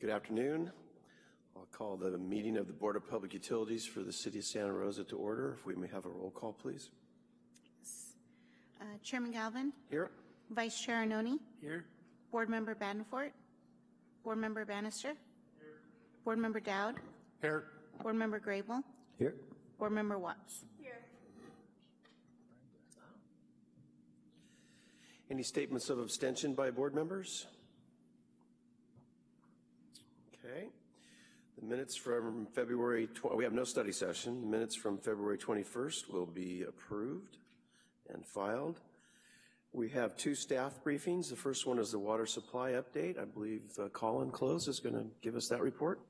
Good afternoon. I'll call the meeting of the Board of Public Utilities for the City of Santa Rosa to order. If we may have a roll call, please. Uh, Chairman Galvin, Here. Vice Chair Arnone, Here. Board Member Badenfort, Board Member Bannister, Here. Board Member Dowd, Here. Board Member Grable, Here. Board Member Watts. Here. Any statements of abstention by board members? Okay. The minutes from February, we have no study session. The minutes from February 21st will be approved and filed. We have two staff briefings. The first one is the water supply update. I believe uh, Colin Close is going to give us that report.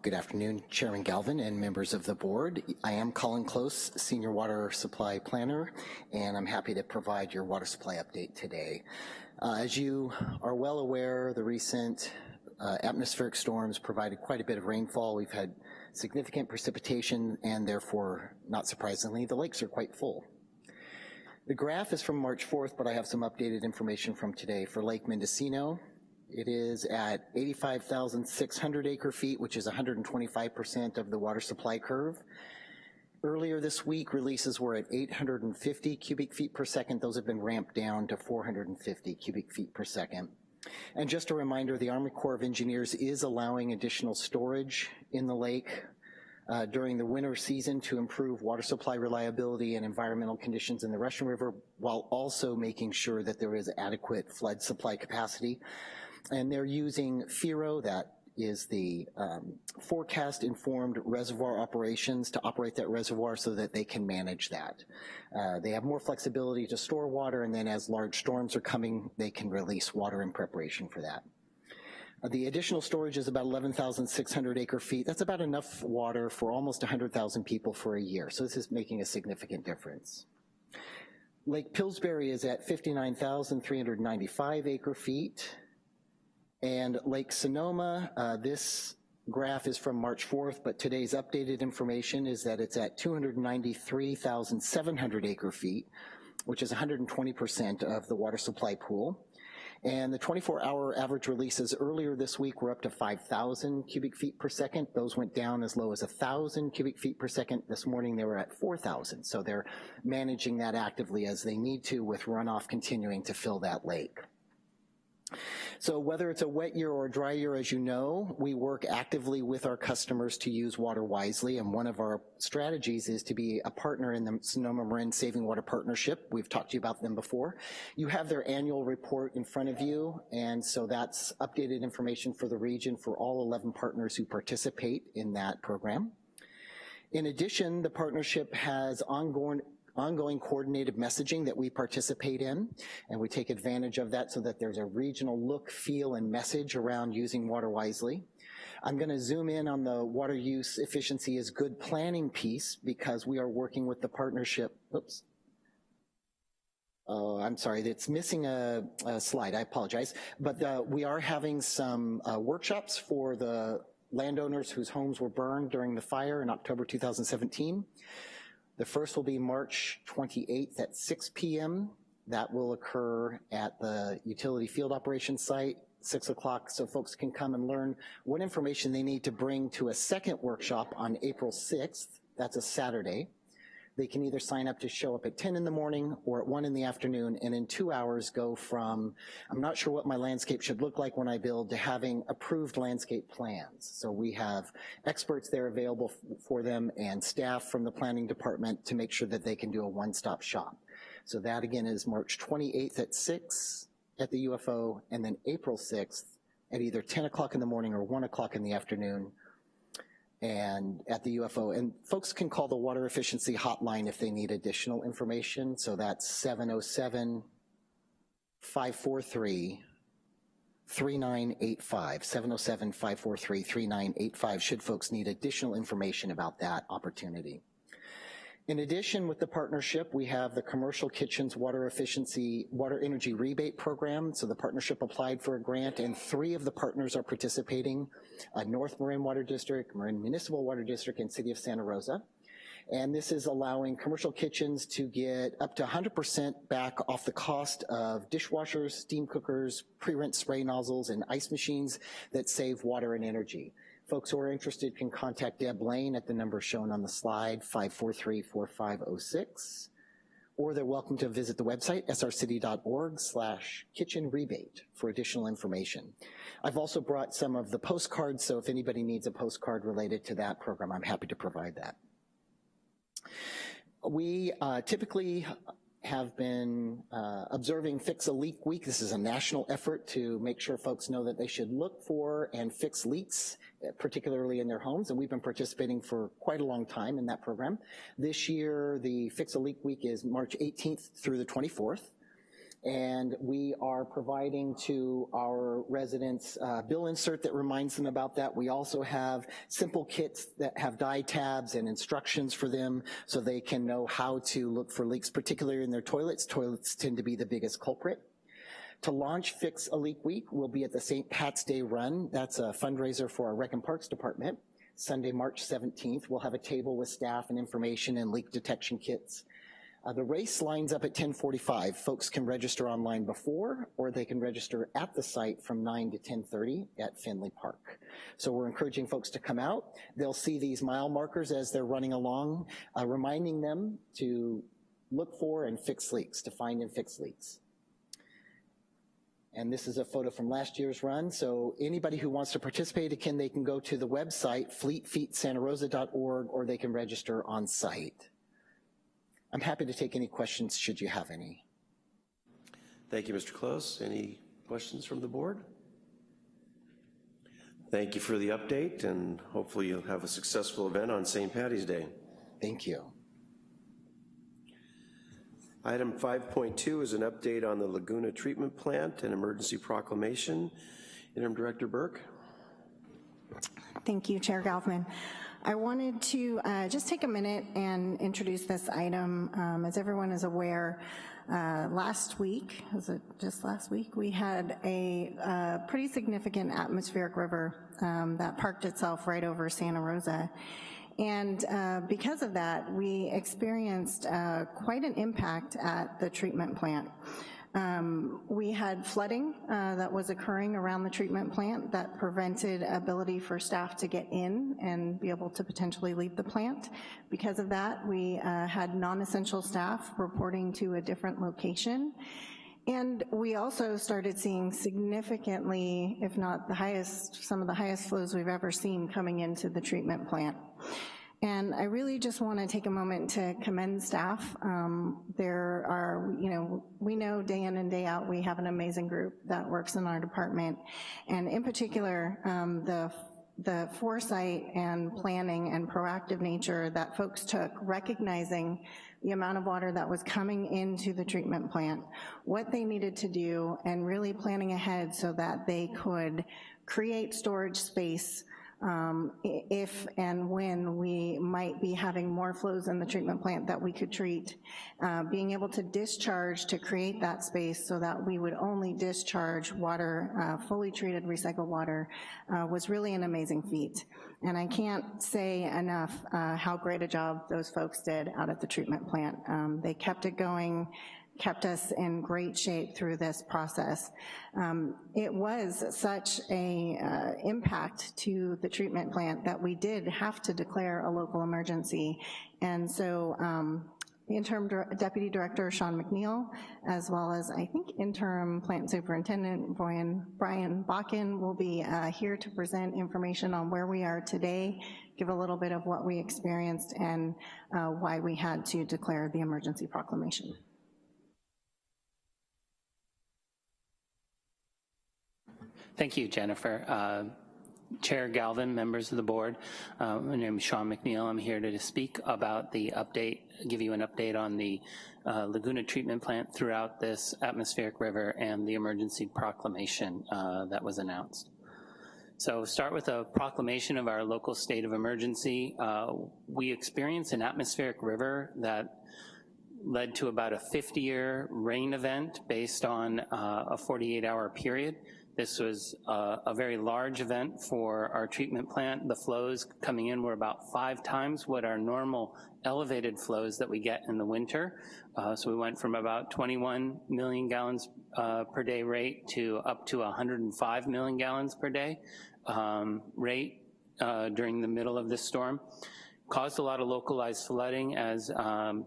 Good afternoon, Chairman Galvin and members of the board. I am Colin Close, Senior Water Supply Planner, and I'm happy to provide your water supply update today. Uh, as you are well aware, the recent uh, atmospheric storms provided quite a bit of rainfall. We've had significant precipitation, and therefore, not surprisingly, the lakes are quite full. The graph is from March 4th, but I have some updated information from today. For Lake Mendocino, it is at 85,600 acre feet, which is 125% of the water supply curve. Earlier this week, releases were at 850 cubic feet per second. Those have been ramped down to 450 cubic feet per second. And just a reminder, the Army Corps of Engineers is allowing additional storage in the lake uh, during the winter season to improve water supply reliability and environmental conditions in the Russian River, while also making sure that there is adequate flood supply capacity and they're using FIRO, that is the um, forecast informed reservoir operations to operate that reservoir so that they can manage that. Uh, they have more flexibility to store water and then as large storms are coming, they can release water in preparation for that. Uh, the additional storage is about 11,600 acre feet. That's about enough water for almost 100,000 people for a year. So this is making a significant difference. Lake Pillsbury is at 59,395 acre feet. And Lake Sonoma, uh, this graph is from March 4th, but today's updated information is that it's at 293,700 acre feet, which is 120% of the water supply pool. And the 24-hour average releases earlier this week were up to 5,000 cubic feet per second. Those went down as low as 1,000 cubic feet per second. This morning they were at 4,000. So they're managing that actively as they need to with runoff continuing to fill that lake. So whether it's a wet year or a dry year, as you know, we work actively with our customers to use water wisely, and one of our strategies is to be a partner in the Sonoma Marin Saving Water Partnership. We've talked to you about them before. You have their annual report in front of you, and so that's updated information for the region for all 11 partners who participate in that program. In addition, the partnership has ongoing ongoing coordinated messaging that we participate in, and we take advantage of that so that there's a regional look, feel, and message around using water wisely. I'm gonna zoom in on the water use efficiency is good planning piece because we are working with the partnership, oops, Oh, I'm sorry, it's missing a, a slide, I apologize. But we are having some uh, workshops for the landowners whose homes were burned during the fire in October 2017. The first will be March 28th at 6 p.m. That will occur at the utility field operations site, 6 o'clock, so folks can come and learn what information they need to bring to a second workshop on April 6th. That's a Saturday. They can either sign up to show up at 10 in the morning or at 1 in the afternoon, and in two hours go from, I'm not sure what my landscape should look like when I build, to having approved landscape plans. So we have experts there available for them and staff from the planning department to make sure that they can do a one-stop shop. So that again is March 28th at 6 at the UFO, and then April 6th at either 10 o'clock in the morning or 1 o'clock in the afternoon and at the UFO. And folks can call the water efficiency hotline if they need additional information. So that's 707 543 3985, 707 543 3985, should folks need additional information about that opportunity. In addition, with the partnership, we have the Commercial Kitchens Water Efficiency Water Energy Rebate Program. So the partnership applied for a grant and three of the partners are participating, uh, North Marin Water District, Marin Municipal Water District, and City of Santa Rosa. And this is allowing commercial kitchens to get up to 100% back off the cost of dishwashers, steam cookers, pre-rinse spray nozzles, and ice machines that save water and energy. Folks who are interested can contact Deb Lane at the number shown on the slide, 543-4506, or they're welcome to visit the website, srcity.org slash kitchen rebate for additional information. I've also brought some of the postcards, so if anybody needs a postcard related to that program, I'm happy to provide that. We uh, typically have been uh, observing Fix a Leak Week. This is a national effort to make sure folks know that they should look for and fix leaks, particularly in their homes, and we've been participating for quite a long time in that program. This year, the Fix a Leak Week is March 18th through the 24th and we are providing to our residents a bill insert that reminds them about that. We also have simple kits that have dye tabs and instructions for them so they can know how to look for leaks, particularly in their toilets. Toilets tend to be the biggest culprit. To launch Fix a Leak Week, we'll be at the St. Pat's Day Run. That's a fundraiser for our Rec and Parks Department. Sunday, March 17th, we'll have a table with staff and information and leak detection kits. Uh, the race lines up at 1045. Folks can register online before, or they can register at the site from 9 to 1030 at Finley Park. So we're encouraging folks to come out. They'll see these mile markers as they're running along, uh, reminding them to look for and fix leaks, to find and fix leaks. And this is a photo from last year's run. So anybody who wants to participate, again, they can go to the website, fleetfeetsantarosa.org, or they can register on site. I'm happy to take any questions should you have any. Thank you, Mr. Close. Any questions from the board? Thank you for the update, and hopefully you'll have a successful event on St. Patty's Day. Thank you. Item 5.2 is an update on the Laguna Treatment Plant and emergency proclamation. Interim Director Burke. Thank you, Chair Galvin. I wanted to uh, just take a minute and introduce this item. Um, as everyone is aware, uh, last week, was it just last week, we had a uh, pretty significant atmospheric river um, that parked itself right over Santa Rosa. And uh, because of that, we experienced uh, quite an impact at the treatment plant. Um, we had flooding uh, that was occurring around the treatment plant that prevented ability for staff to get in and be able to potentially leave the plant. Because of that, we uh, had non-essential staff reporting to a different location. And we also started seeing significantly, if not the highest, some of the highest flows we've ever seen coming into the treatment plant. And I really just want to take a moment to commend staff. Um, there are, you know, we know day in and day out we have an amazing group that works in our department. And in particular, um, the the foresight and planning and proactive nature that folks took, recognizing the amount of water that was coming into the treatment plant, what they needed to do, and really planning ahead so that they could create storage space um, if and when we might be having more flows in the treatment plant that we could treat. Uh, being able to discharge to create that space so that we would only discharge water, uh, fully treated recycled water, uh, was really an amazing feat. And I can't say enough uh, how great a job those folks did out at the treatment plant. Um, they kept it going, kept us in great shape through this process. Um, it was such a uh, impact to the treatment plant that we did have to declare a local emergency. And so um, interim deputy director Sean McNeil, as well as I think interim plant superintendent Brian, Brian Bakken will be uh, here to present information on where we are today, give a little bit of what we experienced and uh, why we had to declare the emergency proclamation. Thank you, Jennifer. Uh, Chair Galvin, members of the board, uh, my name is Sean McNeil. I'm here to speak about the update, give you an update on the uh, Laguna treatment plant throughout this atmospheric river and the emergency proclamation uh, that was announced. So start with a proclamation of our local state of emergency. Uh, we experienced an atmospheric river that led to about a 50-year rain event based on uh, a 48-hour period This was uh, a very large event for our treatment plant. The flows coming in were about five times what our normal elevated flows that we get in the winter. Uh, so we went from about 21 million gallons uh, per day rate to up to 105 million gallons per day um, rate uh, during the middle of this storm. Caused a lot of localized flooding as um,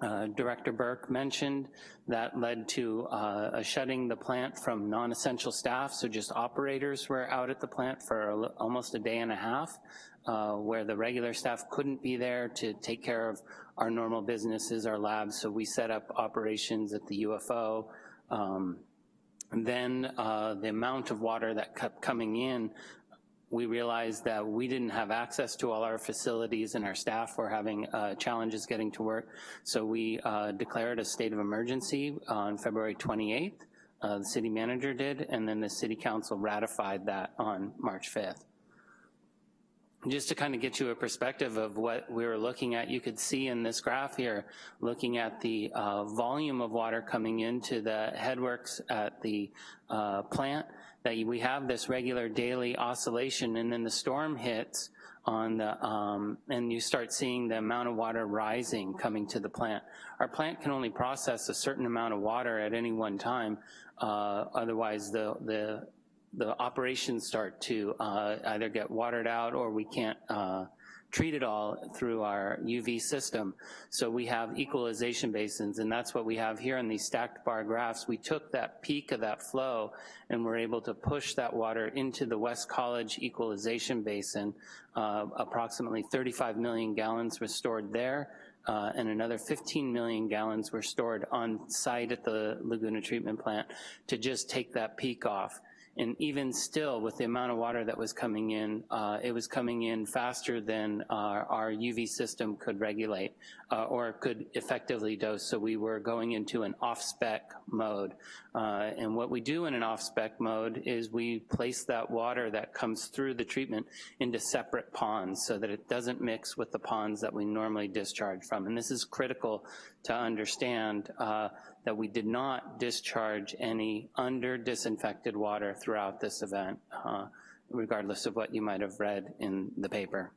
uh, Director Burke mentioned that led to uh, a shutting the plant from non-essential staff, so just operators were out at the plant for a, almost a day and a half, uh, where the regular staff couldn't be there to take care of our normal businesses, our labs, so we set up operations at the UFO. Um, and then uh, the amount of water that kept coming in we realized that we didn't have access to all our facilities and our staff were having uh, challenges getting to work. So we uh, declared a state of emergency on February 28th. Uh, the city manager did, and then the city council ratified that on March 5th. Just to kind of get you a perspective of what we were looking at, you could see in this graph here, looking at the uh, volume of water coming into the headworks at the uh, plant, that we have this regular daily oscillation and then the storm hits on the, um, and you start seeing the amount of water rising coming to the plant. Our plant can only process a certain amount of water at any one time, uh, otherwise the, the the operations start to uh, either get watered out or we can't uh, treat it all through our UV system. So we have equalization basins, and that's what we have here in these stacked bar graphs. We took that peak of that flow and we're able to push that water into the West College equalization basin. Uh, approximately 35 million gallons were stored there, uh, and another 15 million gallons were stored on site at the Laguna treatment plant to just take that peak off. And even still, with the amount of water that was coming in, uh, it was coming in faster than uh, our UV system could regulate uh, or could effectively dose, so we were going into an off-spec mode. Uh, and what we do in an off-spec mode is we place that water that comes through the treatment into separate ponds so that it doesn't mix with the ponds that we normally discharge from. And this is critical to understand uh, that we did not discharge any under disinfected water throughout this event, uh, regardless of what you might have read in the paper.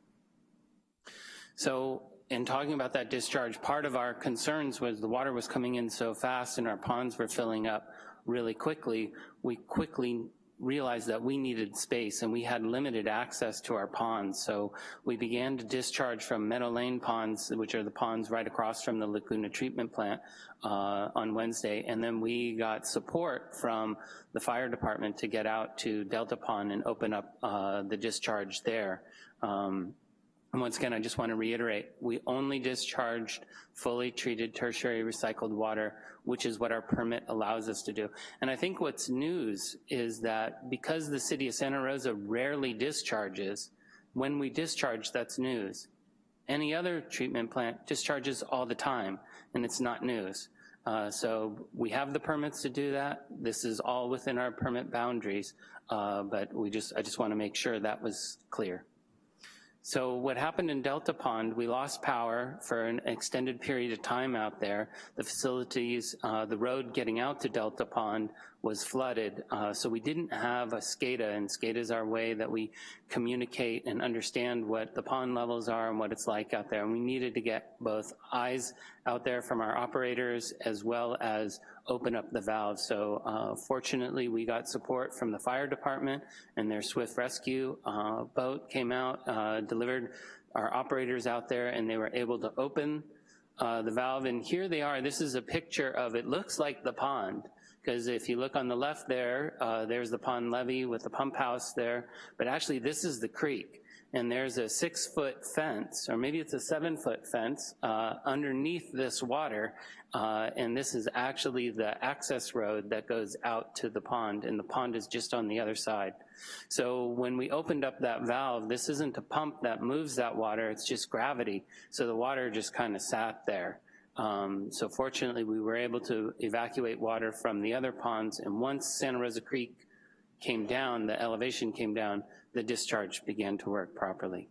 So in talking about that discharge, part of our concerns was the water was coming in so fast and our ponds were filling up really quickly. We quickly realized that we needed space and we had limited access to our ponds. So we began to discharge from Meadow Lane ponds, which are the ponds right across from the Laguna treatment plant uh, on Wednesday. And then we got support from the fire department to get out to Delta Pond and open up uh, the discharge there. Um, and once again, I just want to reiterate, we only discharged fully treated tertiary recycled water, which is what our permit allows us to do. And I think what's news is that because the city of Santa Rosa rarely discharges, when we discharge, that's news. Any other treatment plant discharges all the time, and it's not news. Uh, so we have the permits to do that. This is all within our permit boundaries, uh, but we just, I just wanna make sure that was clear. So what happened in Delta Pond, we lost power for an extended period of time out there. The facilities, uh, the road getting out to Delta Pond was flooded, uh, so we didn't have a SCADA, and SCADA is our way that we communicate and understand what the pond levels are and what it's like out there. And we needed to get both eyes out there from our operators as well as open up the valve. So uh, fortunately, we got support from the fire department and their swift rescue uh, boat came out, uh, delivered our operators out there, and they were able to open uh, the valve. And here they are. This is a picture of, it looks like the pond because if you look on the left there, uh, there's the pond levee with the pump house there, but actually this is the creek. And there's a six foot fence, or maybe it's a seven foot fence, uh, underneath this water, uh, and this is actually the access road that goes out to the pond, and the pond is just on the other side. So when we opened up that valve, this isn't a pump that moves that water, it's just gravity. So the water just kind of sat there. Um, so fortunately, we were able to evacuate water from the other ponds, and once Santa Rosa Creek came down, the elevation came down, the discharge began to work properly.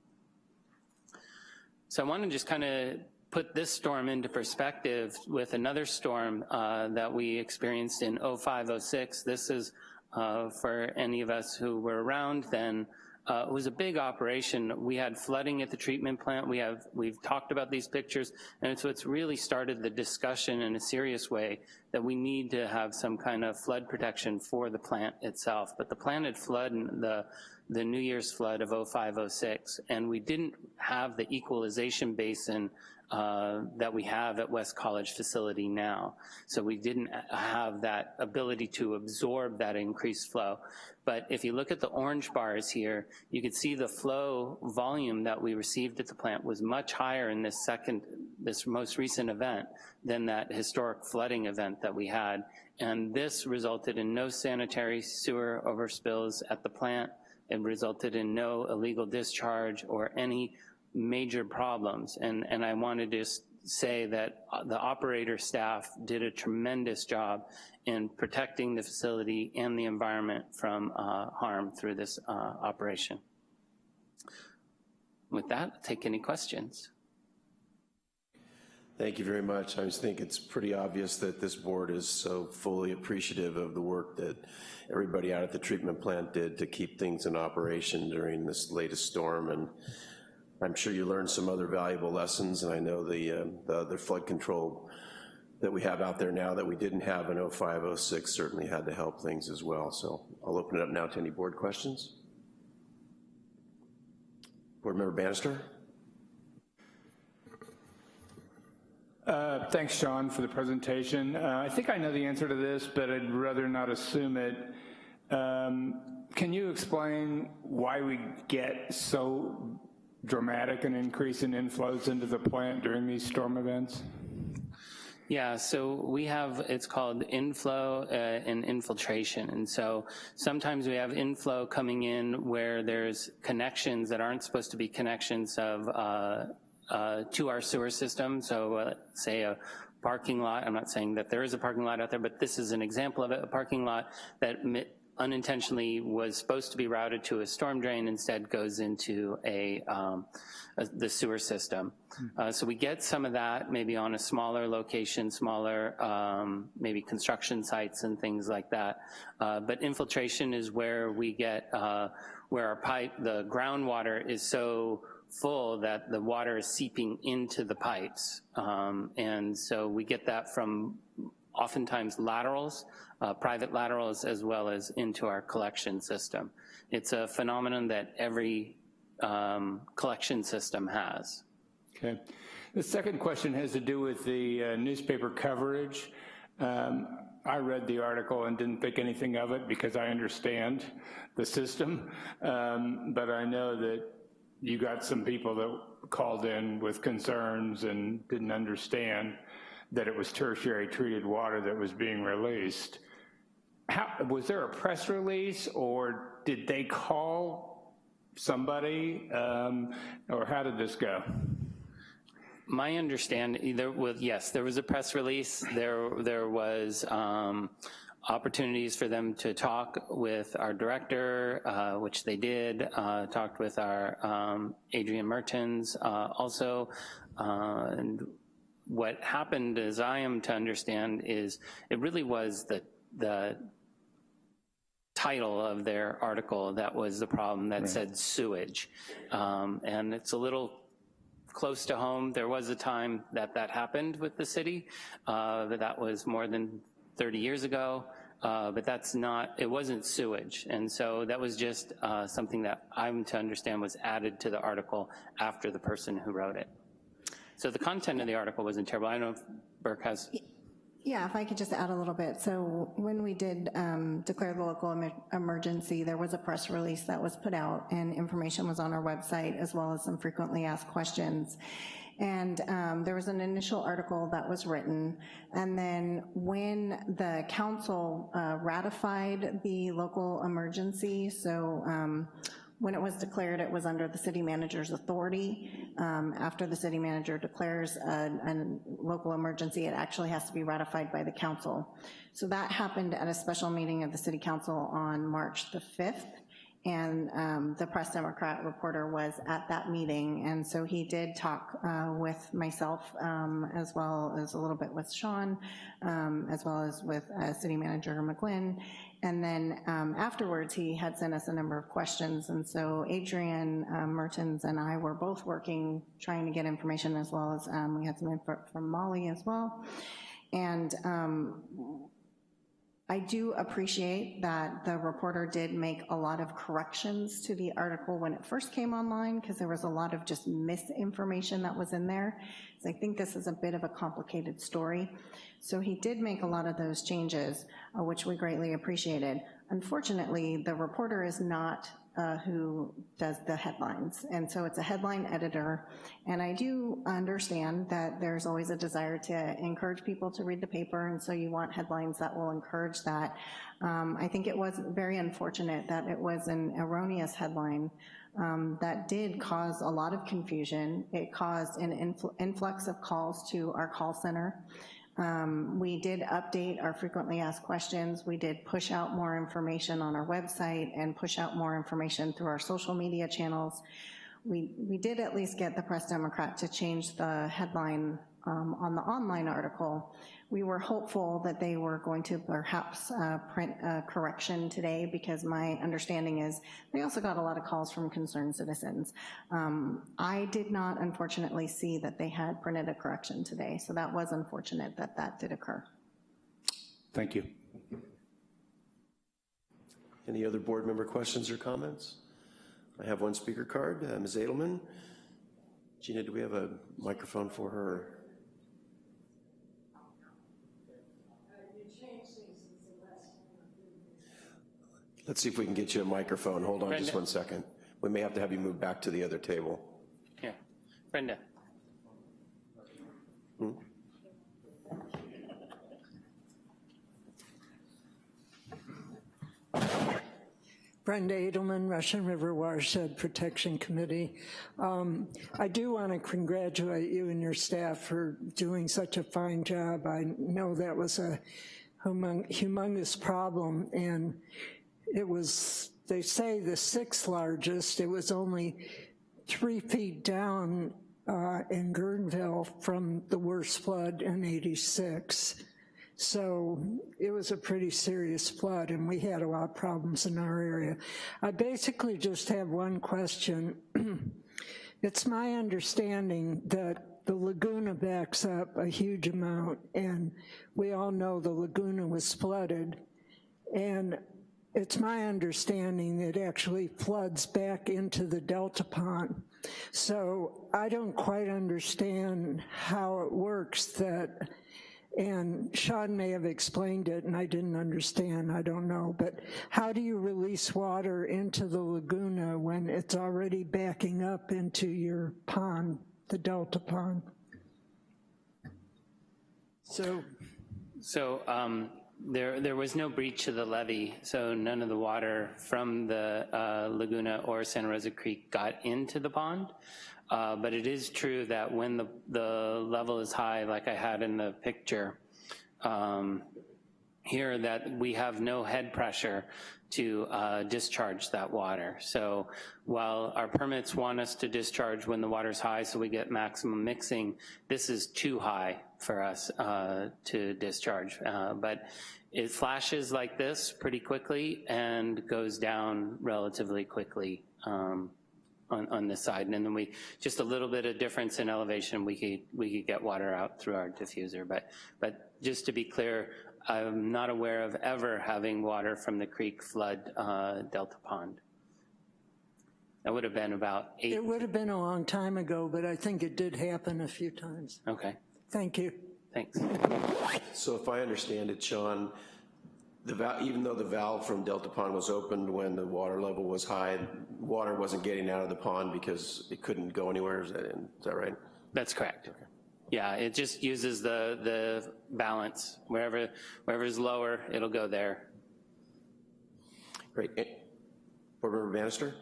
So I want to just kind of put this storm into perspective with another storm uh, that we experienced in 05, 06. This is uh, for any of us who were around then. Uh, it was a big operation. We had flooding at the treatment plant. We have, we've talked about these pictures, and so it's really started the discussion in a serious way that we need to have some kind of flood protection for the plant itself. But the plant had flood, the, the New Year's flood of 05, 06, and we didn't have the equalization basin uh, that we have at West College facility now. So we didn't have that ability to absorb that increased flow. But if you look at the orange bars here, you can see the flow volume that we received at the plant was much higher in this second, this most recent event than that historic flooding event that we had. And this resulted in no sanitary sewer overspills at the plant. It resulted in no illegal discharge or any major problems. And, and I wanted to just say that the operator staff did a tremendous job in protecting the facility and the environment from uh, harm through this uh, operation. With that, I'll take any questions. Thank you very much. I just think it's pretty obvious that this board is so fully appreciative of the work that everybody out at the treatment plant did to keep things in operation during this latest storm. And I'm sure you learned some other valuable lessons, and I know the, um, the other flood control that we have out there now that we didn't have in 05, 06 certainly had to help things as well. So I'll open it up now to any board questions. Board Member Bannister? Uh, thanks, Sean, for the presentation. Uh, I think I know the answer to this, but I'd rather not assume it. Um, can you explain why we get so dramatic an increase in inflows into the plant during these storm events? Yeah, so we have, it's called inflow uh, and infiltration. And so sometimes we have inflow coming in where there's connections that aren't supposed to be connections of uh, uh, to our sewer system. So uh, say a parking lot, I'm not saying that there is a parking lot out there, but this is an example of it, a parking lot that unintentionally was supposed to be routed to a storm drain, instead goes into a, um, a the sewer system. Uh, so we get some of that maybe on a smaller location, smaller um, maybe construction sites and things like that. Uh, but infiltration is where we get, uh, where our pipe, the groundwater is so full that the water is seeping into the pipes. Um, and so we get that from oftentimes laterals, uh, private laterals, as well as into our collection system. It's a phenomenon that every um, collection system has. Okay. The second question has to do with the uh, newspaper coverage. Um, I read the article and didn't think anything of it because I understand the system, um, but I know that you got some people that called in with concerns and didn't understand that it was tertiary treated water that was being released. How, was there a press release or did they call somebody um, or how did this go? My understanding, there was, yes, there was a press release. There, there was um, opportunities for them to talk with our director, uh, which they did, uh, talked with our um, Adrian Mertens uh, also, uh, and what happened, as I am to understand, is it really was the, the title of their article that was the problem that right. said sewage. Um, and it's a little close to home. There was a time that that happened with the city, uh, but that was more than 30 years ago. Uh, but that's not, it wasn't sewage. And so that was just uh, something that I'm to understand was added to the article after the person who wrote it. So the content of the article wasn't terrible. I don't know if Burke has. Yeah, if I could just add a little bit. So when we did um, declare the local em emergency, there was a press release that was put out and information was on our website as well as some frequently asked questions. And um, there was an initial article that was written, and then when the council uh, ratified the local emergency, so um, when it was declared, it was under the city manager's authority. Um, after the city manager declares a, a, local emergency, it actually has to be ratified by the council. So that happened at a special meeting of the city council on March the 5th, and um, the Press Democrat reporter was at that meeting, and so he did talk uh, with myself um, as well as a little bit with Sean, um, as well as with uh, City Manager McGlynn, and then um, afterwards, he had sent us a number of questions, and so Adrian um, Mertens and I were both working, trying to get information, as well as um, we had some info from Molly as well. And um, I do appreciate that the reporter did make a lot of corrections to the article when it first came online, because there was a lot of just misinformation that was in there. So I think this is a bit of a complicated story. So he did make a lot of those changes, uh, which we greatly appreciated. Unfortunately, the reporter is not uh, who does the headlines, and so it's a headline editor, and I do understand that there's always a desire to encourage people to read the paper, and so you want headlines that will encourage that. Um, I think it was very unfortunate that it was an erroneous headline um, that did cause a lot of confusion. It caused an infl influx of calls to our call center. Um, we did update our frequently asked questions. We did push out more information on our website and push out more information through our social media channels. We, we did at least get the Press Democrat to change the headline um, on the online article. We were hopeful that they were going to perhaps uh, print a correction today because my understanding is they also got a lot of calls from concerned citizens. Um, I did not unfortunately see that they had printed a correction today, so that was unfortunate that that did occur. Thank you. Any other board member questions or comments? I have one speaker card, uh, Ms. Edelman. Gina, do we have a microphone for her? Let's see if we can get you a microphone. Hold on just one second. We may have to have you move back to the other table. Here, Brenda. Brenda Edelman, Russian River Watershed Protection Committee. Um, I do want to congratulate you and your staff for doing such a fine job. I know that was a humong- humongous problem, and it was, they say, the sixth largest. It was only three feet down uh, in Guerneville from the worst flood in 86. So it was a pretty serious flood, and we had a lot of problems in our area. I basically just have one question. it's my understanding that the Laguna backs up a huge amount, and we all know the Laguna was flooded, and it's my understanding it actually floods back into the Delta Pond. So I don't quite understand how it works that and Sean may have explained it and I didn't understand, I don't know, but how do you release water into the Laguna when it's already backing up into your pond, the Delta Pond? So, So um, there, there was no breach of the levee, so none of the water from the uh, Laguna or Santa Rosa Creek got into the pond. Uh, But it is true that when the, the level is high, like I had in the picture um, here, that we have no head pressure to uh, discharge that water. So while our permits want us to discharge when the water's high so we get maximum mixing, this is too high for us uh, to discharge. Uh, But it flashes like this pretty quickly and goes down relatively quickly um, on, on this side. And then we, just a little bit of difference in elevation, we could, we could get water out through our diffuser. But, but just to be clear, I'm not aware of ever having water from the creek flood uh, Delta Pond. That would have been about eight, it would have been a long time ago, but I think it did happen a few times. okay, Thank you. thanks. So if I understand it, Sean, the val, even though the valve from Delta Pond was opened when the water level was high, water wasn't getting out of the pond because it couldn't go anywhere, is that, is that right? That's correct. Okay. Yeah, it just uses the, the balance. Wherever, wherever is lower, it'll go there. Great. Eh, Board Member Bannister?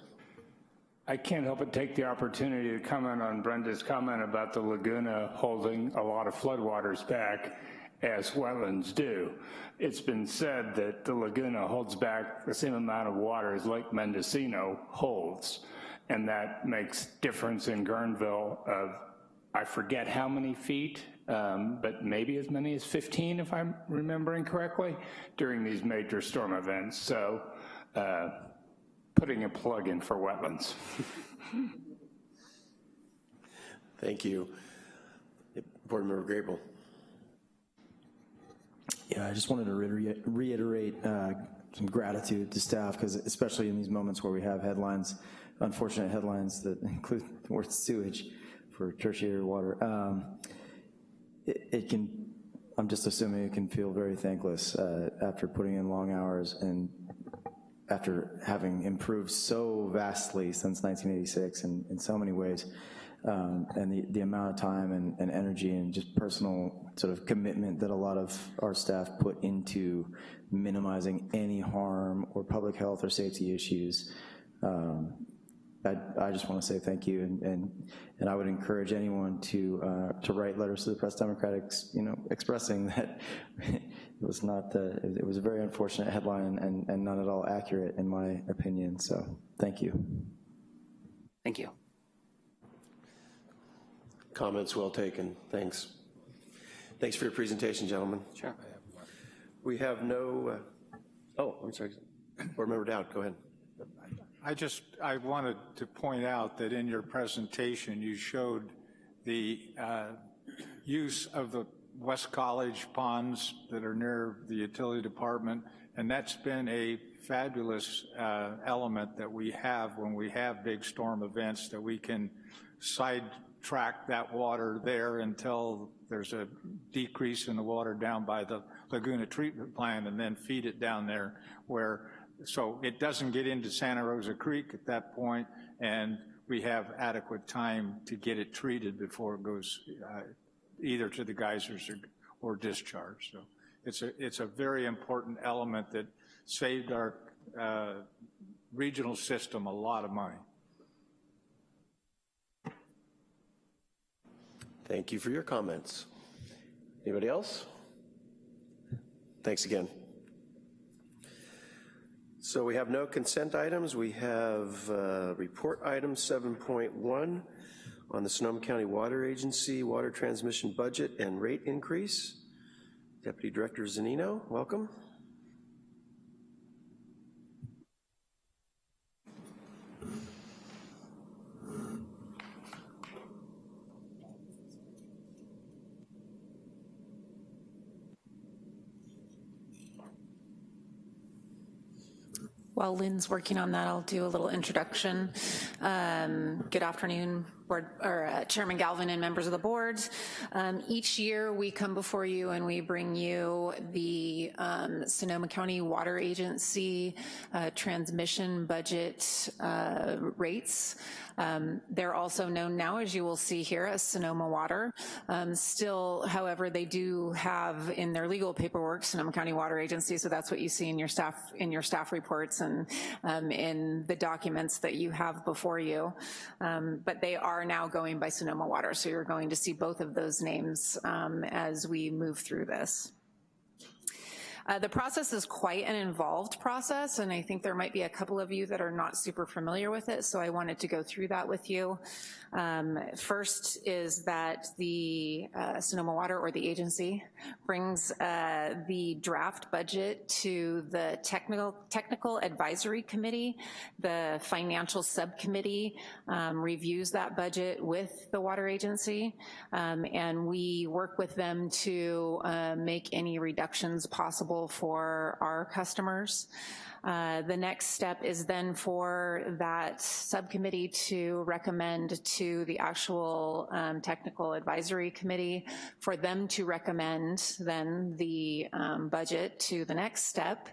I can't help but take the opportunity to comment on Brenda's comment about the Laguna holding a lot of floodwaters back. as wetlands do. It's been said that the Laguna holds back the same amount of water as Lake Mendocino holds, and that makes difference in Guerneville of, I forget how many feet, um, but maybe as many as 15, if I'm remembering correctly, during these major storm events. So uh, putting a plug in for wetlands. Thank you. Board Member Grable. Yeah, I just wanted to reiterate, reiterate uh, some gratitude to staff, because especially in these moments where we have headlines, unfortunate headlines that include the word sewage for tertiary water, um, it, it, can, I'm just assuming it can feel very thankless uh, after putting in long hours and after having improved so vastly since 1986 in, in so many ways um, and the, the amount of time and, and, energy and just personal sort of commitment that a lot of our staff put into minimizing any harm or public health or safety issues. Um, I, I, just want to say thank you, and, and, and I would encourage anyone to uh, to write letters to the Press Democratic, you know, expressing that it was not the, it was a very unfortunate headline and, and not at all accurate in my opinion. So thank you. Thank you. Comments well taken, thanks. Thanks for your presentation, gentlemen. Sure. We have no, uh, oh, I'm sorry, Board Member Dowd, go ahead. I just, I wanted to point out that in your presentation, you showed the uh, use of the West College ponds that are near the utility department, and that's been a fabulous uh, element that we have when we have big storm events that we can sidetrack that water there until there's a decrease in the water down by the Laguna treatment plant and then feed it down there where, so it doesn't get into Santa Rosa Creek at that point and we have adequate time to get it treated before it goes uh, either to the geysers or, or discharge. So it's a, it's a very important element that saved our uh, regional system a lot of money. Thank you for your comments. Anybody else? Thanks again. So we have no consent items. We have uh, report item 7.1 on the Sonoma County Water Agency water transmission budget and rate increase. Deputy Director Zanino, welcome. While Lynn's working on that, I'll do a little introduction. Um, good afternoon, board, or uh, Chairman Galvin and members of the board. Um, each year we come before you and we bring you the um, Sonoma County Water Agency uh, transmission budget uh, rates. Um, they're also known now, as you will see here, as Sonoma Water. Um, still, however, they do have in their legal paperwork Sonoma County Water Agency, so that's what you see in your staff in your staff reports and um, in the documents that you have before you. Um, but they are now going by Sonoma Water, so you're going to see both of those names um, as we move through this. Uh, the process is quite an involved process, and I think there might be a couple of you that are not super familiar with it, so I wanted to go through that with you. Um, first is that the uh, Sonoma Water or the agency brings uh, the draft budget to the technical, technical advisory committee. The financial subcommittee um, reviews that budget with the water agency um, and we work with them to uh, make any reductions possible for our customers. Uh, the next step is then for that subcommittee to recommend to the actual um, technical advisory committee for them to recommend then the um, budget to the next step,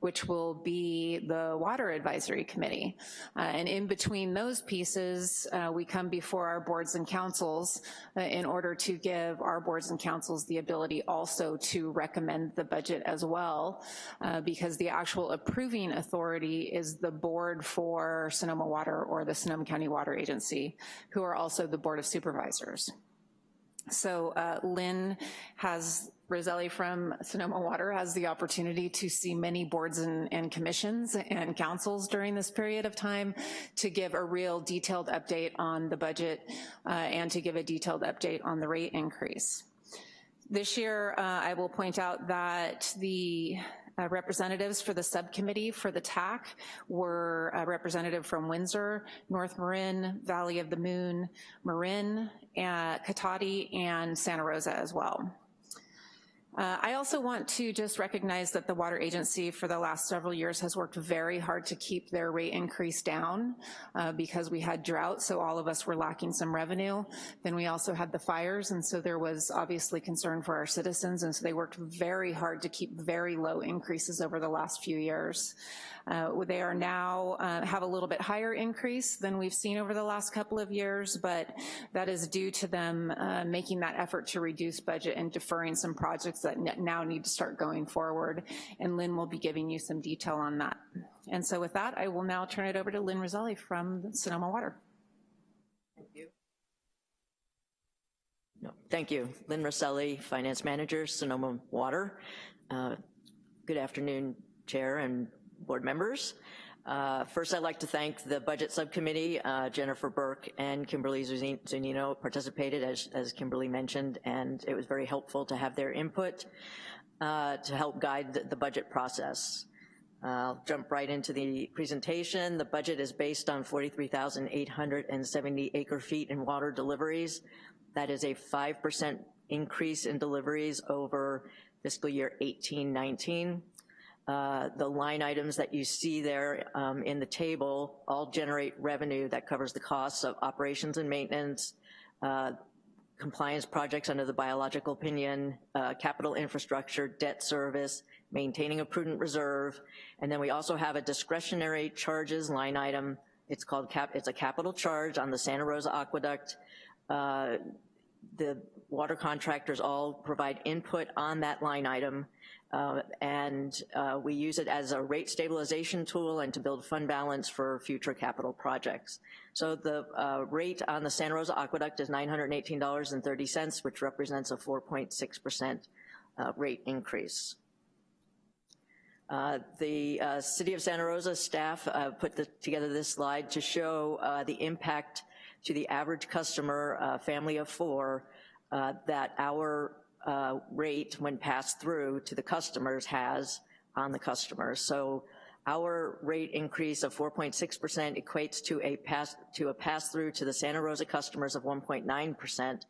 which will be the water advisory committee. Uh, and in between those pieces, uh, we come before our boards and councils uh, in order to give our boards and councils the ability also to recommend the budget as well, uh, because the actual approval approving authority is the board for Sonoma Water or the Sonoma County Water Agency, who are also the Board of Supervisors. So uh, Lynn has, Roselli from Sonoma Water has the opportunity to see many boards and, and commissions and councils during this period of time to give a real detailed update on the budget uh, and to give a detailed update on the rate increase. This year, uh, I will point out that the uh, representatives for the subcommittee for the TAC were a representative from Windsor, North Marin, Valley of the Moon, Marin, uh, Cotati, and Santa Rosa as well. Uh, I also want to just recognize that the Water Agency for the last several years has worked very hard to keep their rate increase down uh, because we had drought, so all of us were lacking some revenue. Then we also had the fires, and so there was obviously concern for our citizens, and so they worked very hard to keep very low increases over the last few years. Uh, they are now, uh, have a little bit higher increase than we've seen over the last couple of years, but that is due to them uh, making that effort to reduce budget and deferring some projects that now need to start going forward, and Lynn will be giving you some detail on that. And so with that, I will now turn it over to Lynn Roselli from Sonoma Water. Thank you. No, thank you. Lynn Roselli, Finance Manager, Sonoma Water. Uh, good afternoon, Chair and board members. Uh, first, I'd like to thank the Budget Subcommittee. Uh, Jennifer Burke and Kimberly Zunino participated, as, as, Kimberly mentioned, and it was very helpful to have their input uh, to help guide the, the budget process. I'll jump right into the presentation. The budget is based on 43,870 acre feet in water deliveries. That is a 5% increase in deliveries over fiscal year 18-19. Uh, the line items that you see there um, in the table all generate revenue that covers the costs of operations and maintenance, uh, compliance projects under the biological opinion, uh, capital infrastructure, debt service, maintaining a prudent reserve, and then we also have a discretionary charges line item. It's called cap, it's a capital charge on the Santa Rosa Aqueduct. Uh, the water contractors all provide input on that line item uh, and uh, we use it as a rate stabilization tool and to build fund balance for future capital projects. So the uh, rate on the Santa Rosa Aqueduct is $918.30, which represents a 4.6% uh, rate increase. Uh, the uh, City of Santa Rosa staff put the, together this slide to show the impact to the average customer, family of four, that our uh, rate when passed through to the customers has on the customers. So our rate increase of 4.6% equates to a pass to a pass through to the Santa Rosa customers of 1.9%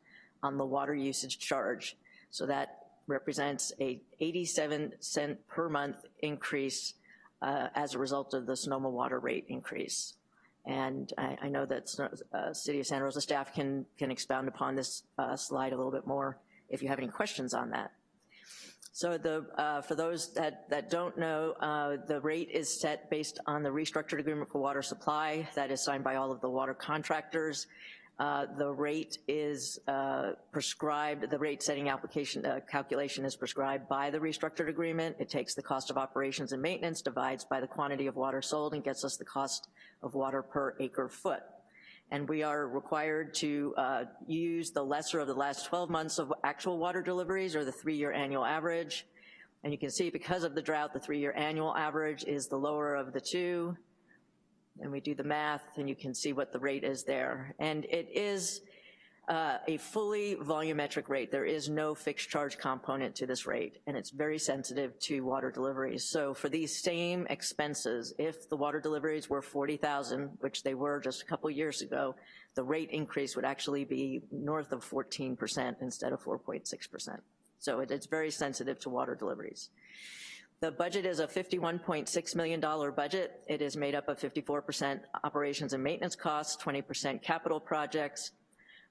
on the water usage charge. So that represents a 87 cent per month increase uh, as a result of the Sonoma water rate increase. And I, I know that uh, City of Santa Rosa staff can, can expound upon this uh, slide a little bit more if you have any questions on that. So the, uh, for those that, that don't know, uh, the rate is set based on the restructured agreement for water supply that is signed by all of the water contractors. Uh, the rate is uh, prescribed, the rate setting application uh, calculation is prescribed by the restructured agreement. It takes the cost of operations and maintenance, divides by the quantity of water sold, and gets us the cost of water per acre foot and we are required to uh, use the lesser of the last 12 months of actual water deliveries or the three-year annual average. And you can see because of the drought, the three-year annual average is the lower of the two. And we do the math and you can see what the rate is there. And it is uh, a fully volumetric rate. There is no fixed charge component to this rate, and it's very sensitive to water deliveries. So for these same expenses, if the water deliveries were 40,000, which they were just a couple years ago, the rate increase would actually be north of 14% instead of 4.6%. So it, it's very sensitive to water deliveries. The budget is a $51.6 million budget. It is made up of 54% operations and maintenance costs, 20% capital projects,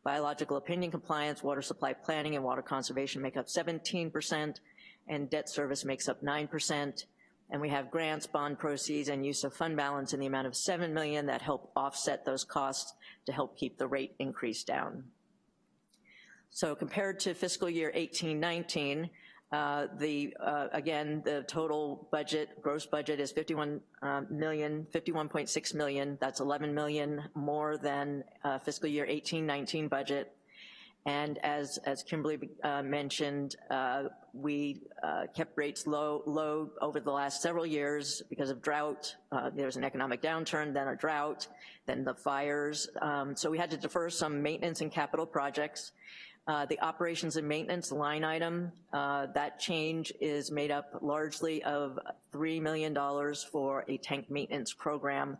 Biological opinion compliance, water supply planning, and water conservation make up 17%, and debt service makes up 9%. And we have grants, bond proceeds, and use of fund balance in the amount of 7 million that help offset those costs to help keep the rate increase down. So compared to fiscal year 18-19, uh, the, uh, again, the total budget, gross budget is 51 uh, million, 51.6 million. That's 11 million more than uh, fiscal year 18-19 budget. And as, as Kimberly uh, mentioned, uh, we kept rates low, low over the last several years because of drought. There was an economic downturn, then a drought, then the fires. Um, so we had to defer some maintenance and capital projects. Uh, the operations and maintenance line item, uh, that change is made up largely of $3 million for a tank maintenance program.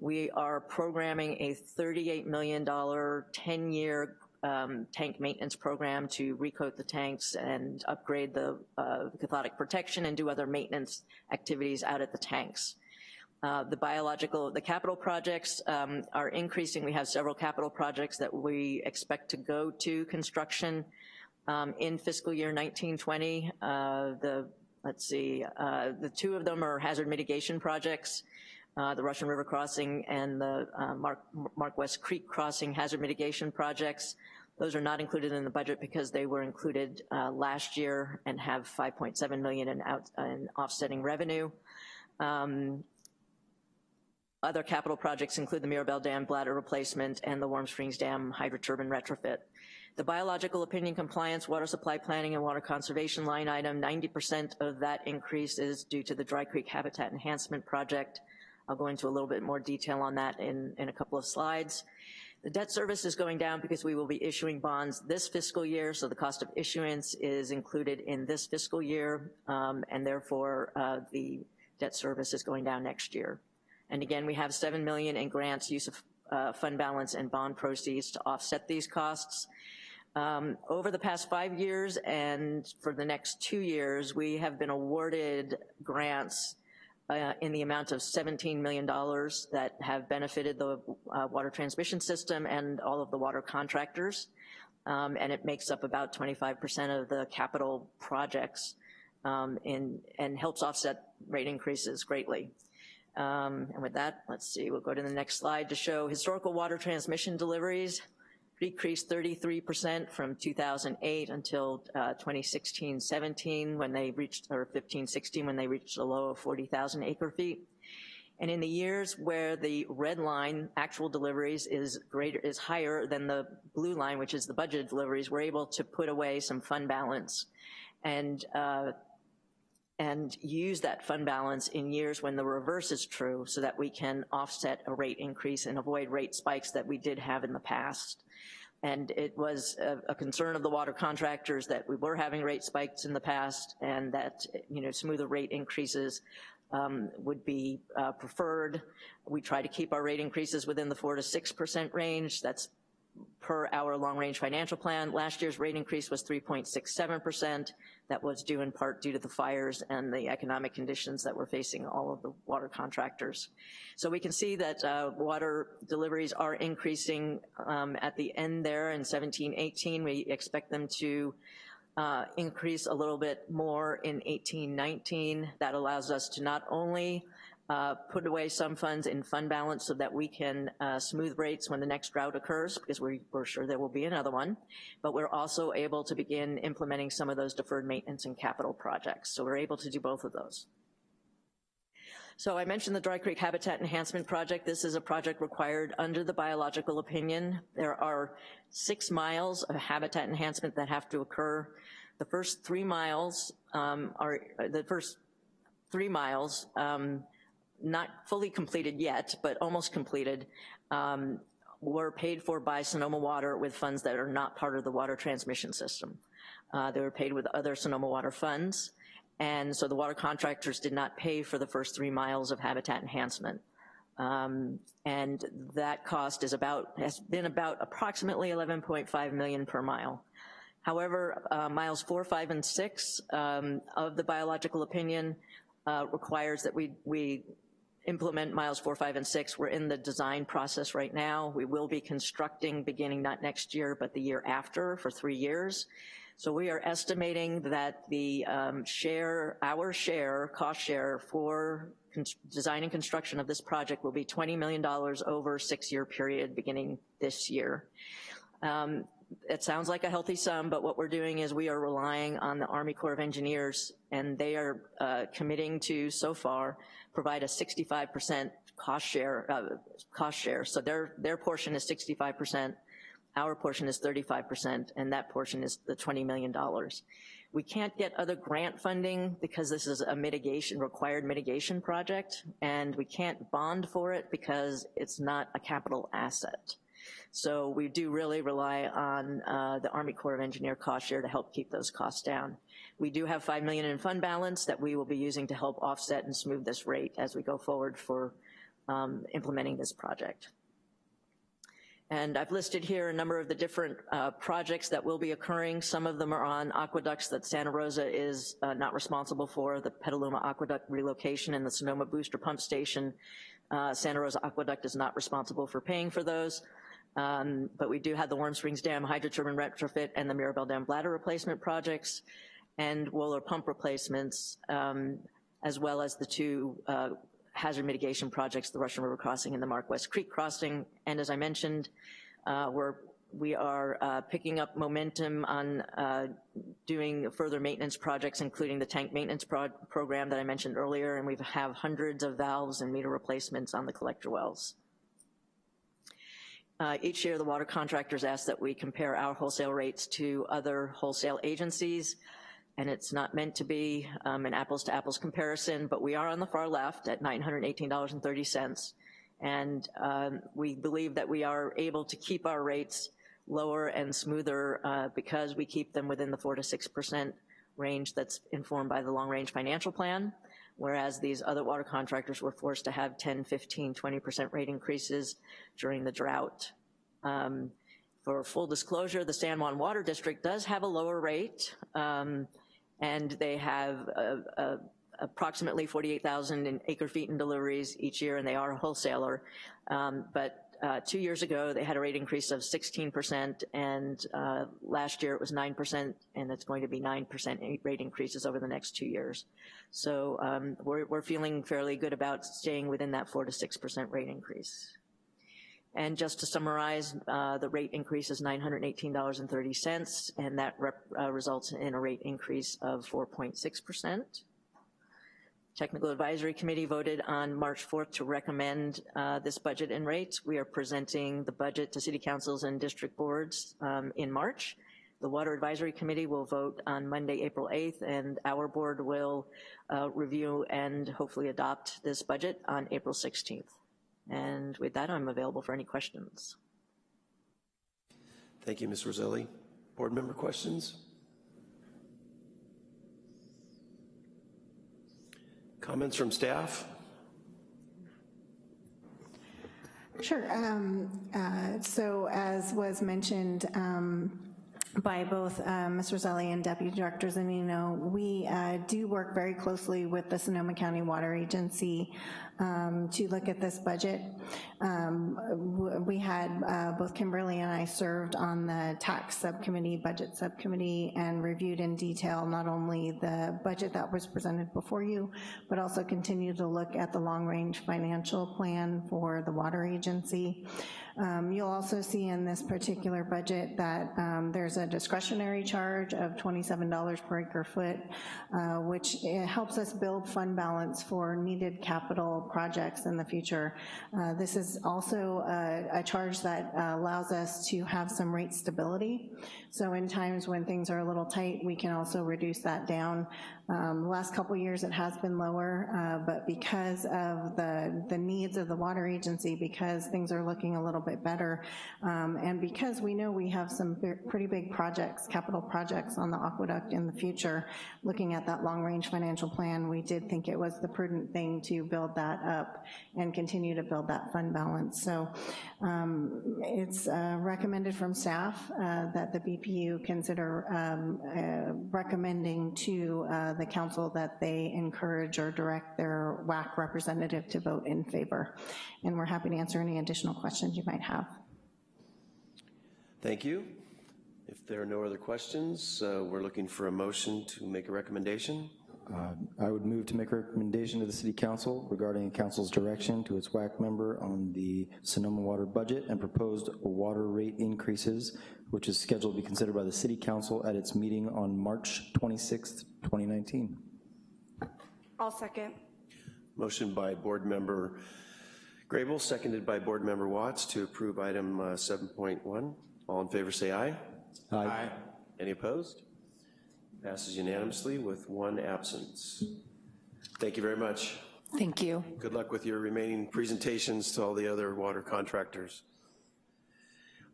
We are programming a $38 million 10-year um, tank maintenance program to recoat the tanks and upgrade the uh, cathodic protection and do other maintenance activities out at the tanks. Uh, the biological, the capital projects um, are increasing. We have several capital projects that we expect to go to construction um, in fiscal year 1920. Uh, the, let's see, uh, the two of them are hazard mitigation projects. Uh, the Russian River Crossing and the uh, Mark, Mark West Creek Crossing hazard mitigation projects. Those are not included in the budget because they were included last year and have 5.7 million in, out, in offsetting revenue. Um, other capital projects include the Mirabel Dam bladder replacement and the Warm Springs Dam hydroturbine retrofit. The biological opinion compliance, water supply planning, and water conservation line item, 90% of that increase is due to the Dry Creek Habitat Enhancement Project. I'll go into a little bit more detail on that in, in a couple of slides. The debt service is going down because we will be issuing bonds this fiscal year, so the cost of issuance is included in this fiscal year, um, and therefore uh, the debt service is going down next year. And again, we have 7 million in grants, use of uh, fund balance and bond proceeds to offset these costs. Um, over the past five years and for the next two years, we have been awarded grants uh, in the amount of $17 million that have benefited the uh, water transmission system and all of the water contractors. Um, and it makes up about 25% of the capital projects um, in, and helps offset rate increases greatly. Um, and with that, let's see, we'll go to the next slide to show historical water transmission deliveries decreased 33% from 2008 until 2016-17 uh, when they reached, or 15-16 when they reached a low of 40,000 acre feet. And in the years where the red line, actual deliveries, is greater, is higher than the blue line, which is the budgeted deliveries, we're able to put away some fund balance and uh, and use that fund balance in years when the reverse is true so that we can offset a rate increase and avoid rate spikes that we did have in the past. And it was a, a, concern of the water contractors that we were having rate spikes in the past and that, you know, smoother rate increases um, would be uh, preferred. We try to keep our rate increases within the four to 6% range. That's per our long-range financial plan. Last year's rate increase was 3.67%. That was due in part due to the fires and the economic conditions that were facing all of the water contractors. So we can see that uh, water deliveries are increasing um, at the end there in 17, 18. We expect them to uh, increase a little bit more in 18, 19. That allows us to not only uh, put away some funds in fund balance so that we can uh, smooth rates when the next drought occurs, because we, are sure there will be another one. But we're also able to begin implementing some of those deferred maintenance and capital projects. So we're able to do both of those. So I mentioned the Dry Creek Habitat Enhancement Project. This is a project required under the biological opinion. There are six miles of habitat enhancement that have to occur. The first three miles um, are, the first three miles um, not fully completed yet, but almost completed, um, were paid for by Sonoma Water with funds that are not part of the water transmission system. Uh, they were paid with other Sonoma Water funds, and so the water contractors did not pay for the first three miles of habitat enhancement. Um, and that cost is about, has been about approximately 11.5 million per mile. However, uh, miles four, five, and six um, of the biological opinion uh, requires that we, we implement miles four, five, and six. We're in the design process right now. We will be constructing beginning not next year, but the year after for three years. So we are estimating that the um, share, our share, cost share for design and construction of this project will be $20 million over six-year period beginning this year. Um, it sounds like a healthy sum, but what we're doing is we are relying on the Army Corps of Engineers, and they are uh, committing to, so far, provide a 65% cost share, uh, cost share. So their, their portion is 65%. our portion is 35%, and that portion is the $20 million. We can't get other grant funding because this is a mitigation, required mitigation project, and we can't bond for it because it's not a capital asset. So we do really rely on uh, the Army Corps of Engineer cost share to help keep those costs down. We do have 5 million in fund balance that we will be using to help offset and smooth this rate as we go forward for um, implementing this project. And I've listed here a number of the different uh, projects that will be occurring. Some of them are on aqueducts that Santa Rosa is uh, not responsible for, the Petaluma Aqueduct relocation and the Sonoma Booster Pump Station. Uh, Santa Rosa Aqueduct is not responsible for paying for those. Um, but we do have the Warm Springs Dam hydroturbine retrofit and the Mirabel Dam bladder replacement projects and Wohler pump replacements, um, as well as the two uh, hazard mitigation projects, the Russian River Crossing and the Mark West Creek Crossing. And as I mentioned, uh, we're, we are uh, picking up momentum on uh, doing further maintenance projects, including the tank maintenance pro program that I mentioned earlier, and we have hundreds of valves and meter replacements on the collector wells. Uh, each year, the water contractors ask that we compare our wholesale rates to other wholesale agencies and it's not meant to be um, an apples to apples comparison, but we are on the far left at $918.30. And um, we believe that we are able to keep our rates lower and smoother uh, because we keep them within the four to 6% range that's informed by the long range financial plan, whereas these other water contractors were forced to have 10, 15, 20% rate increases during the drought. Um, for full disclosure, the San Juan Water District does have a lower rate. Um, and they have uh, uh, approximately 48,000 in acre feet in deliveries each year, and they are a wholesaler. Um, but uh, two years ago, they had a rate increase of 16%, and uh, last year it was 9%, and it's going to be 9% rate increases over the next two years. So um, we're, we're feeling fairly good about staying within that 4 to 6% rate increase. And just to summarize, uh, the rate increase is $918.30, and that uh, results in a rate increase of 4.6%. Technical Advisory Committee voted on March 4th to recommend uh, this budget and rates. We are presenting the budget to city councils and district boards um, in March. The Water Advisory Committee will vote on Monday, April 8th, and our board will uh, review and hopefully adopt this budget on April 16th. And with that, I'm available for any questions. Thank you, Ms. Roselli. Board member questions? Comments from staff? Sure. Um, uh, so as was mentioned, um, by both uh, Ms. Roselli and Deputy Director Zunino, we uh, do work very closely with the Sonoma County Water Agency um, to look at this budget. Um, we had, uh, both Kimberly and I served on the TAC subcommittee, budget subcommittee, and reviewed in detail not only the budget that was presented before you, but also continue to look at the long-range financial plan for the water agency. Um, you'll also see in this particular budget that um, there's a discretionary charge of $27 per acre foot, uh, which eh, helps us build fund balance for needed capital projects in the future. Uh, this is also a, a charge that uh, allows us to have some rate stability. So in times when things are a little tight, we can also reduce that down. Um, last couple years it has been lower, uh, but because of the, the needs of the water agency, because things are looking a little bit better, um, and because we know we have some pretty big projects, capital projects on the aqueduct in the future, looking at that long range financial plan, we did think it was the prudent thing to build that up and continue to build that fund balance. So um, it's uh, recommended from staff uh, that the BPU consider um, uh, recommending to uh, the council that they encourage or direct their WAC representative to vote in favor. And we're happy to answer any additional questions you might have. Thank you. If there are no other questions, uh, we're looking for a motion to make a recommendation. Uh, I would move to make a recommendation to the City Council regarding council's direction to its WAC member on the Sonoma water budget and proposed water rate increases, which is scheduled to be considered by the City Council at its meeting on March 26th, 2019. I'll second. Motion by Board Member Grable, seconded by Board Member Watts to approve item uh, 7.1. All in favor, say aye. Aye. Any opposed? Passes unanimously with one absence. Thank you very much. Thank you. Good luck with your remaining presentations to all the other water contractors.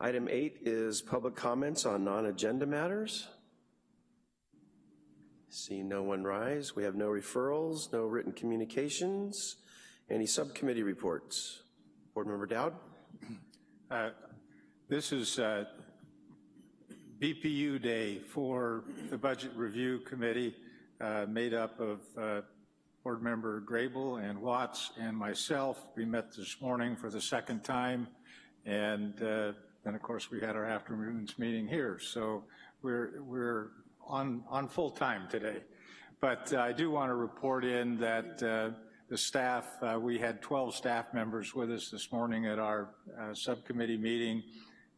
Item eight is public comments on non-agenda matters. See no one rise. We have no referrals, no written communications. Any subcommittee reports? Board Member Dowd? Uh, This is uh, BPU Day for the Budget Review Committee, uh, made up of uh, Board Member Grable and Watts and myself. We met this morning for the second time, and uh, then, of course, we had our afternoon's meeting here. So we're, we're on, on full time today. But uh, I do want to report in that uh, the staff, uh, we had 12 staff members with us this morning at our uh, subcommittee meeting,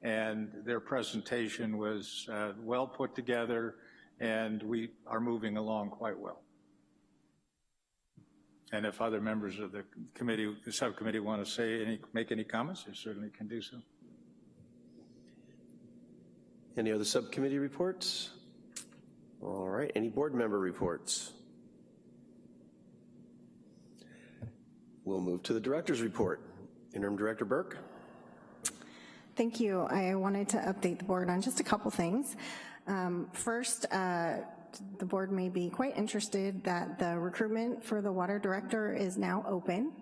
and their presentation was uh, well put together, and we are moving along quite well. And if other members of the committee, the subcommittee want to say any, make any comments, they certainly can do so. Any other subcommittee reports? All right, any board member reports? We'll move to the director's report. Interim Director Burke? Thank you. I wanted to update the board on just a couple things. Um, First, uh, the board may be quite interested that the recruitment for the water director is now open,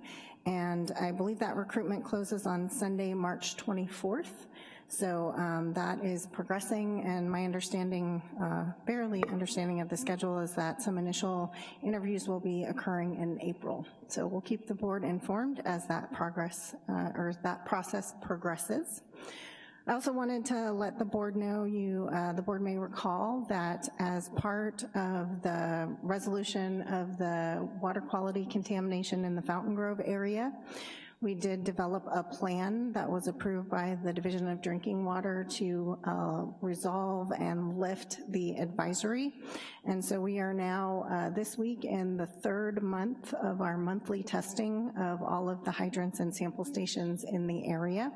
and I believe that recruitment closes on Sunday, March 24th. So um, that is progressing, and my understanding, uh, barely understanding of the schedule is that some initial interviews will be occurring in April. So we'll keep the board informed as that progress, uh, or that process progresses. I also wanted to let the board know you, uh, the board may recall that as part of the resolution of the water quality contamination in the Fountaingrove area, we did develop a plan that was approved by the Division of Drinking Water to uh, resolve and lift the advisory. And so we are now, uh, this week, in the third month of our monthly testing of all of the hydrants and sample stations in the area.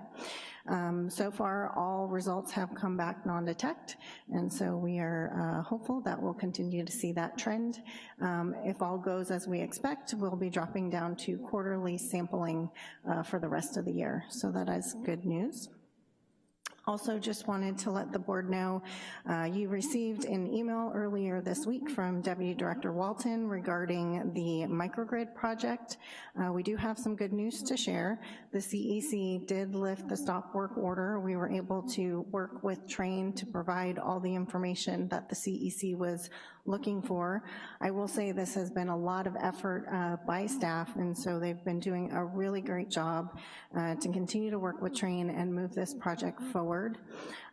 Um, so far, all results have come back non-detect, and so we are uh, hopeful that we'll continue to see that trend. Um, if all goes as we expect, we'll be dropping down to quarterly sampling uh, for the rest of the year, so that is good news. Also just wanted to let the board know, uh, you received an email earlier this week from Deputy Director Walton regarding the microgrid project. Uh, we do have some good news to share. The CEC did lift the stop work order. We were able to work with Trane to provide all the information that the CEC was looking for. I will say this has been a lot of effort uh, by staff, and so they've been doing a really great job uh, to continue to work with Trane and move this project forward.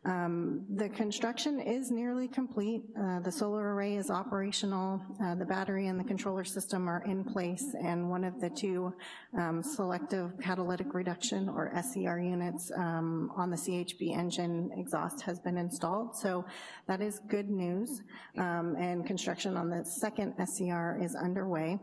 Um, the construction is nearly complete. Uh, the solar array is operational. Uh, the battery and the controller system are in place, and one of the two um, selective catalytic reduction, or SCR units, um, on the CHP engine exhaust has been installed. So that is good news, um, and construction on the second SCR is underway.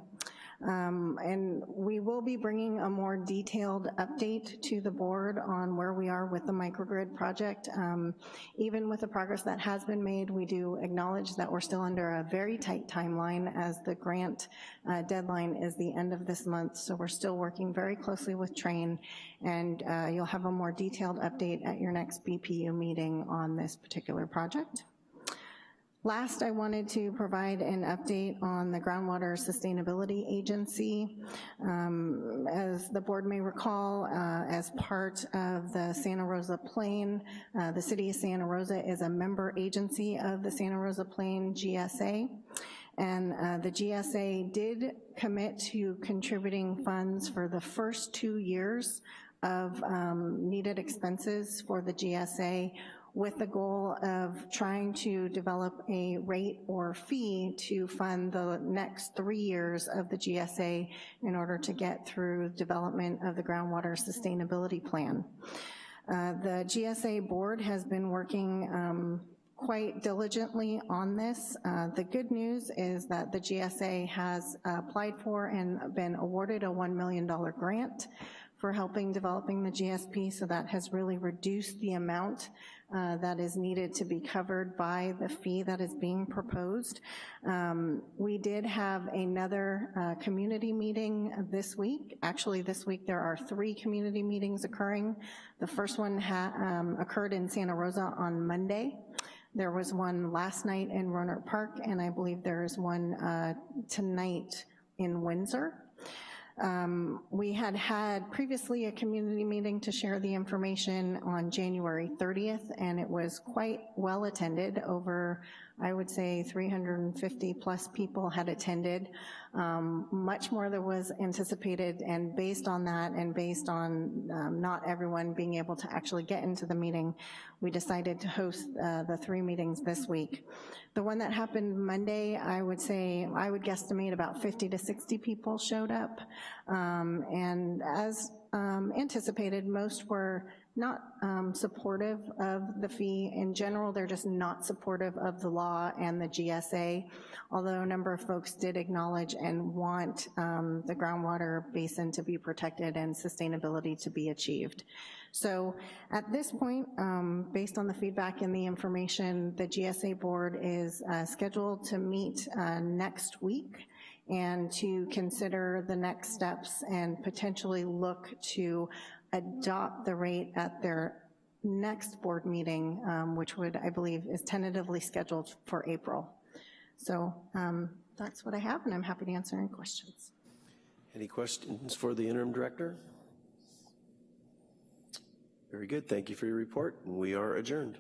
Um, and we will be bringing a more detailed update to the board on where we are with the microgrid project. Um, even with the progress that has been made, we do acknowledge that we're still under a very tight timeline as the grant uh, deadline is the end of this month, so we're still working very closely with Trane, and uh, you'll have a more detailed update at your next BPU meeting on this particular project. Last, I wanted to provide an update on the Groundwater Sustainability Agency. Um, as the board may recall, uh, as part of the Santa Rosa Plain, uh, the city of Santa Rosa is a member agency of the Santa Rosa Plain GSA. And uh, the GSA did commit to contributing funds for the first two years of um, needed expenses for the GSA with the goal of trying to develop a rate or fee to fund the next three years of the GSA in order to get through development of the groundwater sustainability plan. Uh, the GSA board has been working um, quite diligently on this. Uh, the good news is that the GSA has applied for and been awarded a $1 million grant for helping developing the GSP, so that has really reduced the amount uh, that is needed to be covered by the fee that is being proposed. Um, We did have another uh, community meeting this week. Actually, this week there are three community meetings occurring. The first one um, occurred in Santa Rosa on Monday. There was one last night in Rohnert Park, and I believe there is one uh, tonight in Windsor. Um, We had had previously a community meeting to share the information on January 30th, and it was quite well attended. Over, I would say, 350-plus people had attended. Um, Much more than was anticipated, and based on that, and based on um, not everyone being able to actually get into the meeting, we decided to host uh, the three meetings this week. The one that happened Monday, I would say, I would guesstimate about 50 to 60 people showed up. Um, And as um, anticipated, most were not um, supportive of the fee. In general, they're just not supportive of the law and the GSA, although a number of folks did acknowledge and want um, the groundwater basin to be protected and sustainability to be achieved. So at this point, um, based on the feedback and the information, the GSA board is uh, scheduled to meet uh, next week and to consider the next steps and potentially look to adopt the rate at their next board meeting, um, which would, I believe, is tentatively scheduled for April. So um, that's what I have, and I'm happy to answer any questions. Any questions for the interim director? Very good, thank you for your report, and we are adjourned.